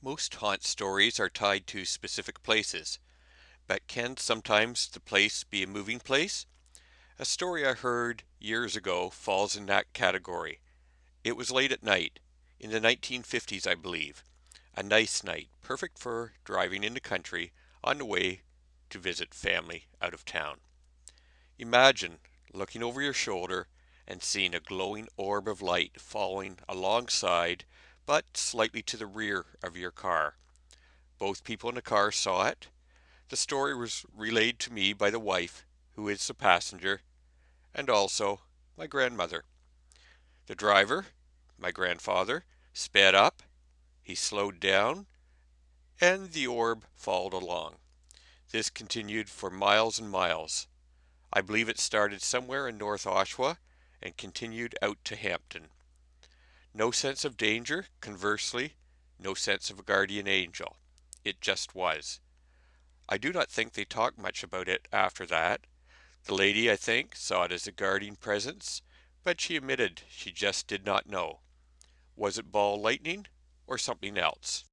Most haunt stories are tied to specific places, but can sometimes the place be a moving place? A story I heard years ago falls in that category. It was late at night, in the 1950s I believe, a nice night, perfect for driving in the country on the way to visit family out of town. Imagine looking over your shoulder and seeing a glowing orb of light falling alongside but slightly to the rear of your car. Both people in the car saw it. The story was relayed to me by the wife, who is the passenger, and also my grandmother. The driver, my grandfather, sped up, he slowed down, and the orb followed along. This continued for miles and miles. I believe it started somewhere in North Oshawa and continued out to Hampton. No sense of danger, conversely, no sense of a guardian angel. It just was. I do not think they talked much about it after that. The lady, I think, saw it as a guardian presence, but she admitted she just did not know. Was it ball lightning or something else?